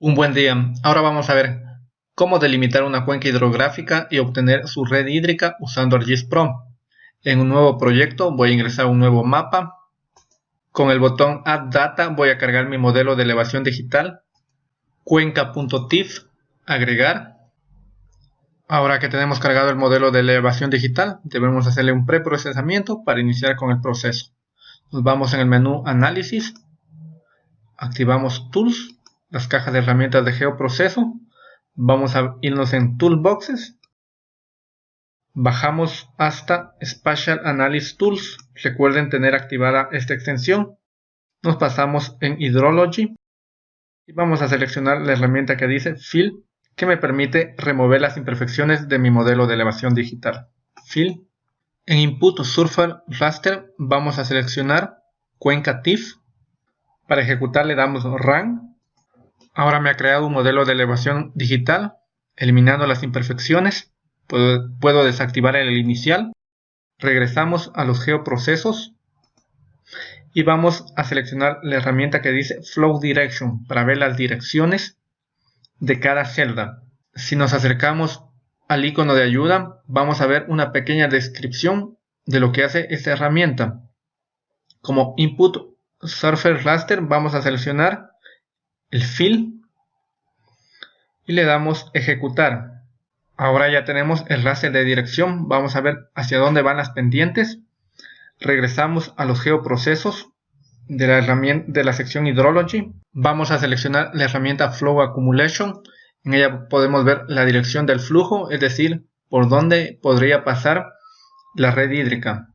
Un buen día. Ahora vamos a ver cómo delimitar una cuenca hidrográfica y obtener su red hídrica usando ArcGIS Pro. En un nuevo proyecto voy a ingresar un nuevo mapa. Con el botón Add Data voy a cargar mi modelo de elevación digital. Cuenca.tif, agregar. Ahora que tenemos cargado el modelo de elevación digital, debemos hacerle un preprocesamiento para iniciar con el proceso. Nos vamos en el menú Análisis, activamos Tools las cajas de herramientas de geoproceso. Vamos a irnos en Toolboxes. Bajamos hasta Spatial Analysis Tools. Recuerden tener activada esta extensión. Nos pasamos en Hydrology. Y vamos a seleccionar la herramienta que dice Fill, que me permite remover las imperfecciones de mi modelo de elevación digital. Fill. En Input Surfer Raster vamos a seleccionar Cuenca TIFF. Para ejecutar le damos Run Ahora me ha creado un modelo de elevación digital, eliminando las imperfecciones. Puedo, desactivar el inicial. Regresamos a los geoprocesos y vamos a seleccionar la herramienta que dice Flow Direction para ver las direcciones de cada celda. Si nos acercamos al icono de ayuda, vamos a ver una pequeña descripción de lo que hace esta herramienta. Como Input Surface Raster vamos a seleccionar el fill y le damos ejecutar. Ahora ya tenemos el raster de dirección. Vamos a ver hacia dónde van las pendientes. Regresamos a los geoprocesos de la, herramienta, de la sección Hydrology. Vamos a seleccionar la herramienta Flow Accumulation. En ella podemos ver la dirección del flujo, es decir, por dónde podría pasar la red hídrica.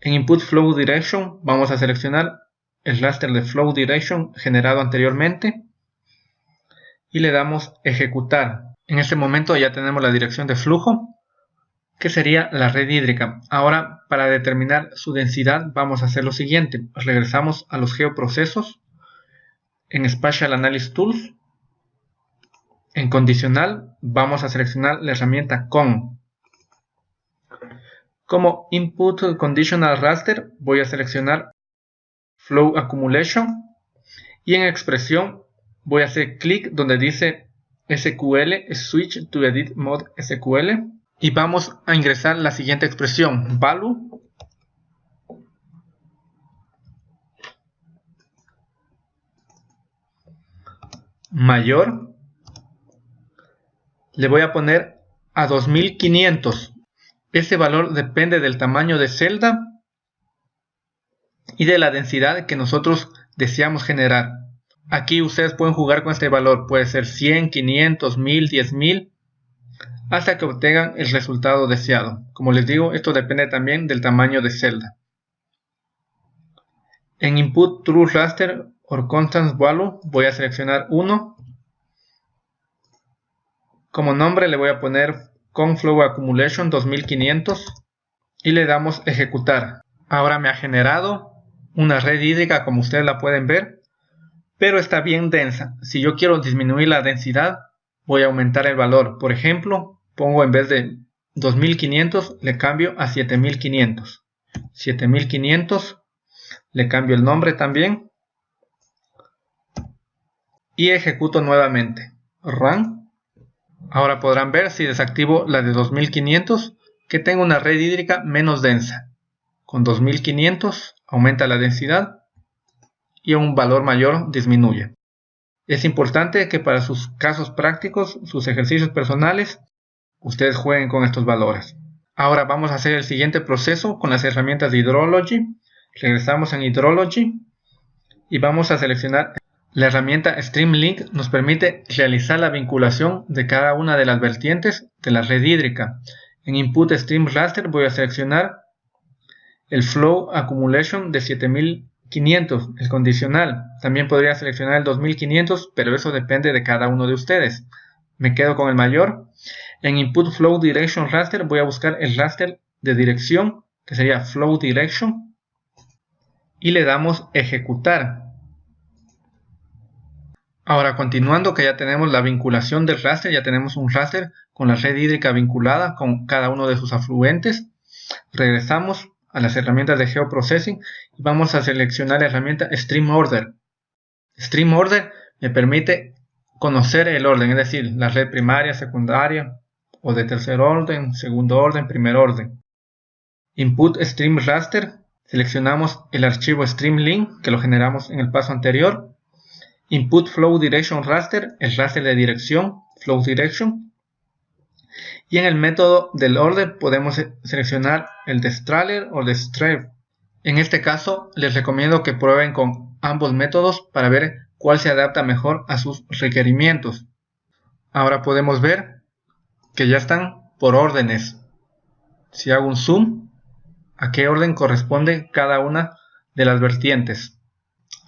En Input Flow Direction vamos a seleccionar el raster de flow direction generado anteriormente y le damos ejecutar. En este momento ya tenemos la dirección de flujo que sería la red hídrica. Ahora para determinar su densidad vamos a hacer lo siguiente. Regresamos a los geoprocesos en Spatial Analysis Tools. En condicional vamos a seleccionar la herramienta con. Como Input Conditional Raster voy a seleccionar Flow Accumulation. Y en expresión voy a hacer clic donde dice SQL Switch to Edit Mode SQL y vamos a ingresar la siguiente expresión value. Mayor. Le voy a poner a 2500 ese valor depende del tamaño de celda y de la densidad que nosotros deseamos generar. Aquí ustedes pueden jugar con este valor, puede ser 100, 500, 1000, 10000, hasta que obtengan el resultado deseado. Como les digo, esto depende también del tamaño de celda. En Input True Raster or Constant Value voy a seleccionar 1. Como nombre le voy a poner Conflow Accumulation 2500 y le damos ejecutar. Ahora me ha generado una red hídrica como ustedes la pueden ver, pero está bien densa. Si yo quiero disminuir la densidad, voy a aumentar el valor. Por ejemplo, pongo en vez de 2500, le cambio a 7500. 7500, le cambio el nombre también. Y ejecuto nuevamente. Run. Ahora podrán ver si desactivo la de 2500 que tengo una red hídrica menos densa. Con 2500 aumenta la densidad y a un valor mayor disminuye. Es importante que para sus casos prácticos, sus ejercicios personales, ustedes jueguen con estos valores. Ahora vamos a hacer el siguiente proceso con las herramientas de Hydrology. Regresamos en Hydrology y vamos a seleccionar la herramienta StreamLink nos permite realizar la vinculación de cada una de las vertientes de la red hídrica. En Input Stream Raster voy a seleccionar el flow accumulation de 7500, el condicional. También podría seleccionar el 2500, pero eso depende de cada uno de ustedes. Me quedo con el mayor. En input flow direction raster voy a buscar el raster de dirección, que sería flow direction, y le damos ejecutar. Ahora continuando que ya tenemos la vinculación del raster, ya tenemos un raster con la red hídrica vinculada con cada uno de sus afluentes. Regresamos a las herramientas de geoprocessing y vamos a seleccionar la herramienta Stream Order. Stream Order me permite conocer el orden, es decir, la red primaria, secundaria o de tercer orden, segundo orden, primer orden. Input Stream Raster, seleccionamos el archivo StreamLink que lo generamos en el paso anterior. Input Flow Direction Raster, el raster de dirección, Flow Direction. Y en el método del orden podemos seleccionar el de Strahler o de Strave. En este caso les recomiendo que prueben con ambos métodos para ver cuál se adapta mejor a sus requerimientos. Ahora podemos ver que ya están por órdenes. Si hago un zoom, a qué orden corresponde cada una de las vertientes.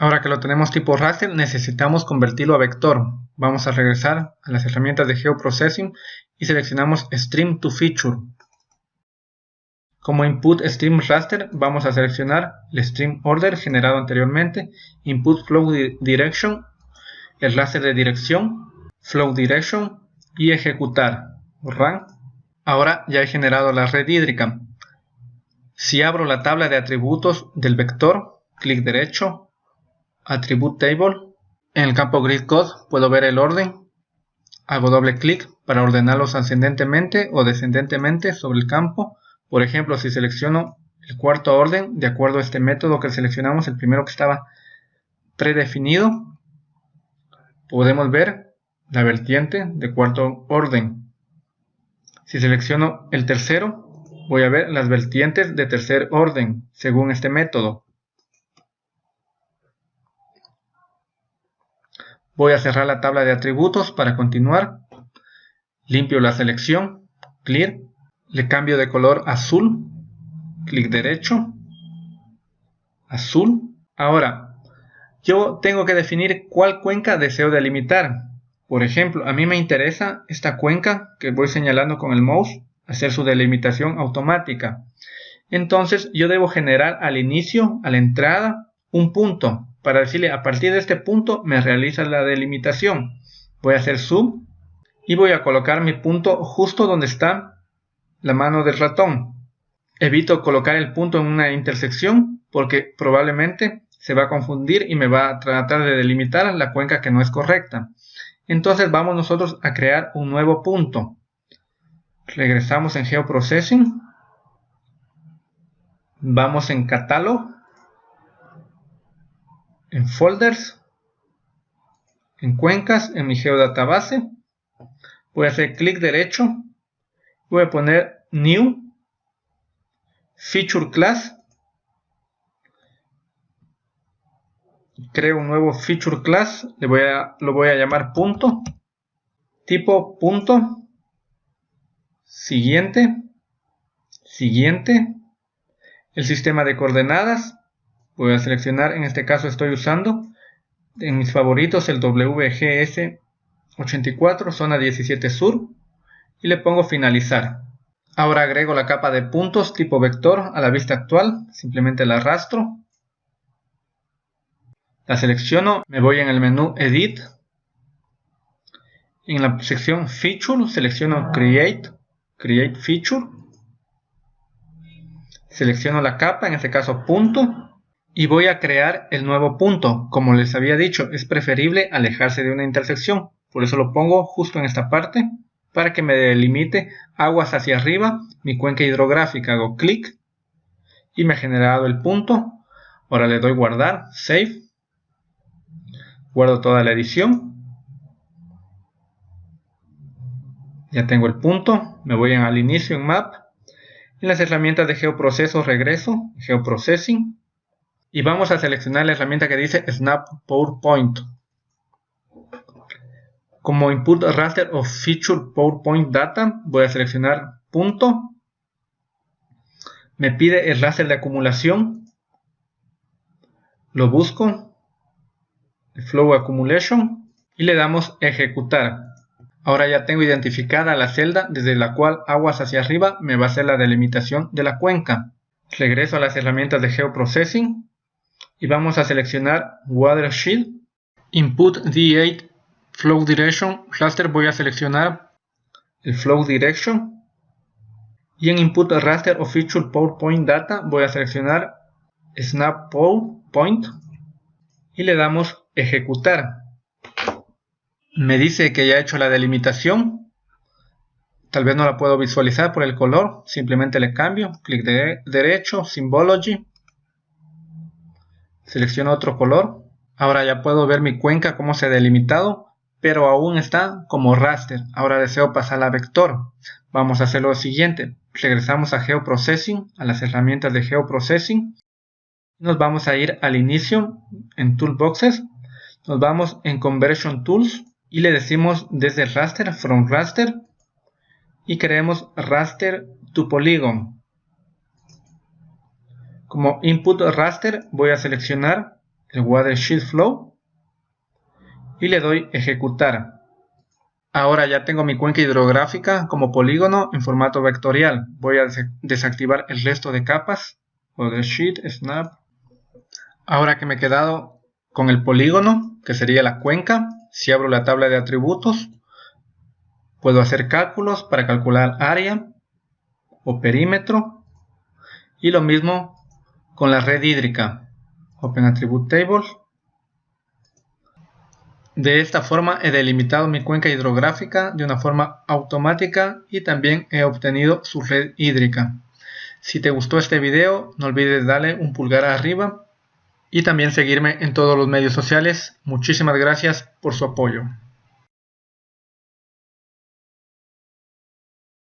Ahora que lo tenemos tipo raster, necesitamos convertirlo a vector. Vamos a regresar a las herramientas de Geoprocessing y seleccionamos Stream to Feature. Como input stream raster vamos a seleccionar el stream order generado anteriormente, input flow direction, el raster de dirección, flow direction y ejecutar, run. Ahora ya he generado la red hídrica. Si abro la tabla de atributos del vector, clic derecho, attribute table, en el campo grid code puedo ver el orden, hago doble clic para ordenarlos ascendentemente o descendentemente sobre el campo por ejemplo, si selecciono el cuarto orden, de acuerdo a este método que seleccionamos, el primero que estaba predefinido, podemos ver la vertiente de cuarto orden. Si selecciono el tercero, voy a ver las vertientes de tercer orden, según este método. Voy a cerrar la tabla de atributos para continuar. Limpio la selección, clear, le cambio de color azul, clic derecho, azul. Ahora, yo tengo que definir cuál cuenca deseo delimitar. Por ejemplo, a mí me interesa esta cuenca que voy señalando con el mouse, hacer su delimitación automática. Entonces yo debo generar al inicio, a la entrada, un punto para decirle a partir de este punto me realiza la delimitación. Voy a hacer zoom y voy a colocar mi punto justo donde está la mano del ratón. Evito colocar el punto en una intersección porque probablemente se va a confundir y me va a tratar de delimitar la cuenca que no es correcta. Entonces vamos nosotros a crear un nuevo punto. Regresamos en Geoprocessing. Vamos en Catalog. En Folders. En Cuencas, en mi Geodatabase. Voy a hacer clic derecho. Voy a poner new feature class. Creo un nuevo feature class. Le voy a, lo voy a llamar punto. Tipo punto. Siguiente. Siguiente. El sistema de coordenadas. Voy a seleccionar en este caso estoy usando en mis favoritos el WGS 84 zona 17 sur y le pongo finalizar. Ahora agrego la capa de puntos tipo vector a la vista actual, simplemente la arrastro. La selecciono, me voy en el menú Edit. En la sección Feature selecciono Create, Create Feature. Selecciono la capa, en este caso punto, y voy a crear el nuevo punto. Como les había dicho, es preferible alejarse de una intersección, por eso lo pongo justo en esta parte para que me delimite aguas hacia arriba mi cuenca hidrográfica. Hago clic y me ha generado el punto. Ahora le doy guardar, save. Guardo toda la edición. Ya tengo el punto. Me voy al inicio en Map. En las herramientas de geoproceso regreso, Geoprocessing. Y vamos a seleccionar la herramienta que dice Snap PowerPoint. Como input raster of feature PowerPoint data, voy a seleccionar punto. Me pide el raster de acumulación. Lo busco. Flow Accumulation. Y le damos ejecutar. Ahora ya tengo identificada la celda desde la cual aguas hacia arriba me va a hacer la delimitación de la cuenca. Regreso a las herramientas de Geoprocessing y vamos a seleccionar Watershed, Input D8 Flow Direction Raster voy a seleccionar el Flow Direction y en Input Raster of Feature PowerPoint Data voy a seleccionar Snap PowerPoint y le damos Ejecutar. Me dice que ya he hecho la delimitación. Tal vez no la puedo visualizar por el color. Simplemente le cambio. Clic derecho, Symbology. Selecciono otro color. Ahora ya puedo ver mi cuenca cómo se ha delimitado. Pero aún está como raster. Ahora deseo pasar a vector. Vamos a hacer lo siguiente. Regresamos a Geoprocessing, a las herramientas de Geoprocessing. Nos vamos a ir al inicio en Toolboxes. Nos vamos en Conversion Tools y le decimos desde raster, from raster, y creemos raster to polygon. Como input raster voy a seleccionar el watershed flow y le doy ejecutar. Ahora ya tengo mi cuenca hidrográfica como polígono en formato vectorial. Voy a desactivar el resto de capas. Watershed, snap. Ahora que me he quedado con el polígono, que sería la cuenca, si abro la tabla de atributos, puedo hacer cálculos para calcular área o perímetro. Y lo mismo con la red hídrica. Open Attribute Table. De esta forma he delimitado mi cuenca hidrográfica de una forma automática y también he obtenido su red hídrica. Si te gustó este video, no olvides darle un pulgar arriba y también seguirme en todos los medios sociales. Muchísimas gracias por su apoyo.